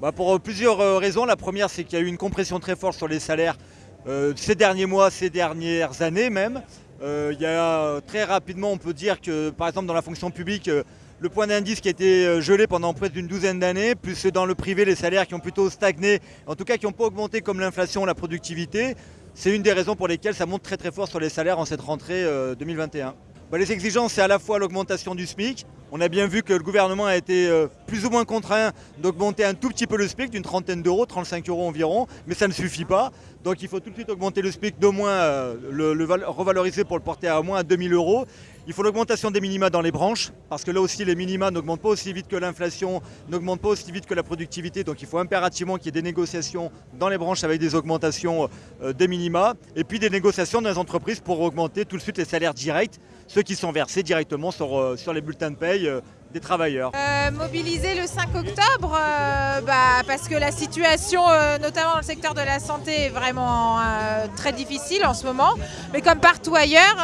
Bah, Pour plusieurs euh, raisons. La première, c'est qu'il y a eu une compression très forte sur les salaires euh, ces derniers mois, ces dernières années même. Euh, il y a très rapidement, on peut dire que par exemple dans la fonction publique, euh, le point d'indice qui a été euh, gelé pendant près d'une douzaine d'années, plus dans le privé, les salaires qui ont plutôt stagné, en tout cas qui n'ont pas augmenté comme l'inflation, la productivité. C'est une des raisons pour lesquelles ça monte très très fort sur les salaires en cette rentrée euh, 2021. Bah, les exigences, c'est à la fois l'augmentation du SMIC. On a bien vu que le gouvernement a été euh, plus ou moins contraint d'augmenter un tout petit peu le SMIC, d'une trentaine d'euros, 35 euros environ, mais ça ne suffit pas. Donc il faut tout de suite augmenter le SMIC d'au moins, euh, le, le val- revaloriser pour le porter à au moins à 2000 euros. Il faut l'augmentation des minima dans les branches, parce que là aussi les minima n'augmentent pas aussi vite que l'inflation, n'augmentent pas aussi vite que la productivité, donc il faut impérativement qu'il y ait des négociations dans les branches avec des augmentations euh, des minima, et puis des négociations dans les entreprises pour augmenter tout de suite les salaires directs, ceux qui sont versés directement sur, euh, sur les bulletins de paye travailleurs. Euh, mobiliser le 5 octobre euh, bah, parce que la situation, euh, notamment dans le secteur de la santé, est vraiment très difficile en ce moment, mais comme partout ailleurs.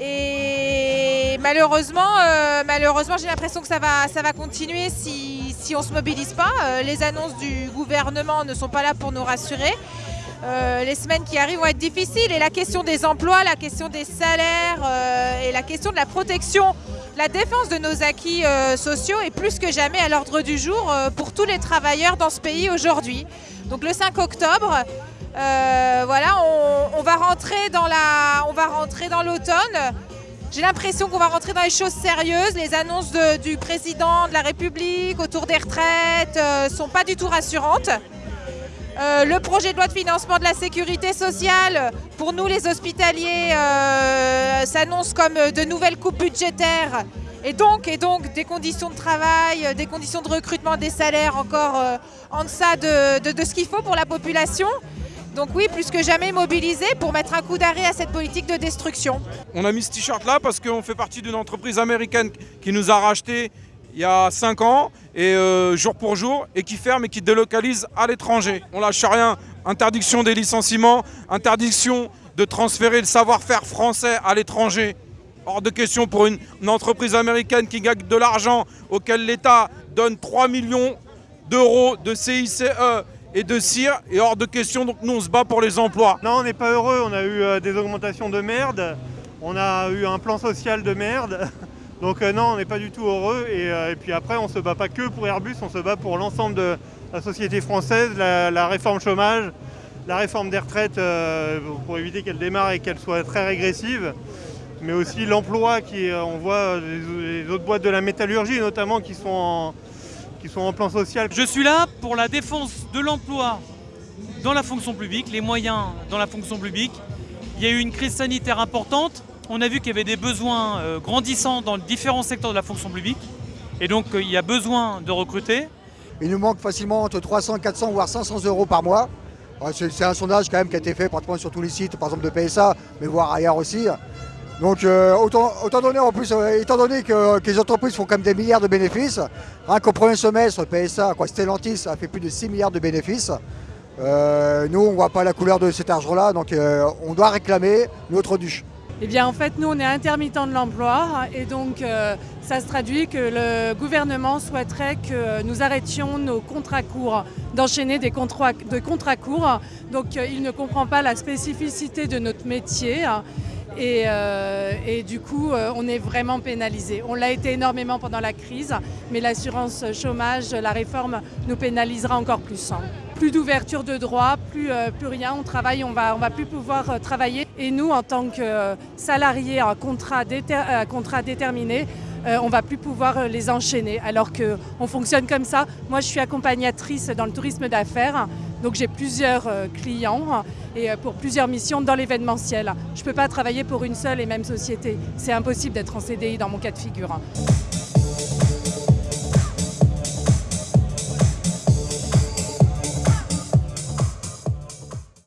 et malheureusement, malheureusement j'ai l'impression que ça va, ça va continuer si, on ne se mobilise pas. Les annonces du gouvernement ne sont pas là pour nous rassurer. Les semaines qui arrivent vont être difficiles et la question des emplois, la question des salaires et la question de la protection, la défense de nos acquis euh, sociaux est plus que jamais à l'ordre du jour euh, pour tous les travailleurs dans ce pays aujourd'hui. Donc le 5 octobre, euh, voilà, on, va rentrer dans l'automne. J'ai l'impression qu'on va rentrer dans les choses sérieuses. Les annonces du président de la République autour des retraites ne sont pas du tout rassurantes. Euh, le projet de loi de financement de la sécurité sociale, pour nous les hospitaliers, euh, s'annonce comme euh, de nouvelles coupes budgétaires et donc, des conditions de travail, des conditions de recrutement, des salaires encore en deçà de, de- de ce qu'il faut pour la population. Donc oui, plus que jamais mobilisés pour mettre un coup d'arrêt à cette politique de destruction. On a mis ce t-shirt là parce qu'on fait partie d'une entreprise américaine qui nous a racheté il y a 5 ans et euh, jour pour jour et qui ferme et qui délocalise à l'étranger. On lâche rien. Interdiction des licenciements, interdiction de transférer le savoir-faire français à l'étranger. Hors de question pour une, entreprise américaine qui gagne de l'argent auquel l'État donne 3 millions d'euros de CICE et de CIR et hors de question donc nous on se bat pour les emplois. Non, on n'est pas heureux. On a eu euh, des augmentations de merde. On a eu un plan social de merde. Donc euh, non, on n'est pas du tout heureux. Et, euh, puis après, on se bat pas que pour Airbus, on se bat pour l'ensemble de la société française, la, réforme chômage, la réforme des retraites euh, pour éviter qu'elle démarre et qu'elle soit très régressive. Mais aussi l'emploi qui, on voit les, autres boîtes de la métallurgie notamment qui sont qui sont en plan social. Je suis là pour la défense de l'emploi dans la fonction publique, les moyens dans la fonction publique. Il y a eu une crise sanitaire importante. On a vu qu'il y avait des besoins euh, grandissants dans différents secteurs de la fonction publique. Et donc euh, il y a besoin de recruter. Il nous manque facilement entre 300, 400 voire 500 euros par mois. C'est un sondage quand même qui a été fait pratiquement sur tous les sites, par exemple de PSA, mais voire ailleurs aussi. Donc euh, donner en plus, étant donné que, les entreprises font quand même des milliards de bénéfices, rien qu'au premier semestre, PSA, quoi, Stellantis a fait plus de 6 milliards de bénéfices. Nous, on ne voit pas la couleur de cet argent-là, donc on doit réclamer notre dû. Eh bien, en fait, nous, on est intermittent de l'emploi et donc euh, ça se traduit que le gouvernement souhaiterait que nous arrêtions nos contrats courts, d'enchaîner des contrats, de contrats courts. Donc, euh, il ne comprend pas la spécificité de notre métier. Et, euh, et du coup, euh, on est vraiment pénalisé. On l'a été énormément pendant la crise, mais l'assurance chômage, la réforme nous pénalisera encore plus. hein. Plus d'ouverture de droits, plus, euh, plus rien. On travaille, on va, on va plus pouvoir travailler. Et nous, en tant que salariés à contrat, contrat déterminé, euh, on va plus pouvoir les enchaîner. Alors qu'on fonctionne comme ça. Moi, je suis accompagnatrice dans le tourisme d'affaires. Donc j'ai plusieurs euh, clients et euh, pour plusieurs missions dans l'événementiel. Je ne peux pas travailler pour une seule et même société. C'est impossible d'être en CDI dans mon cas de figure.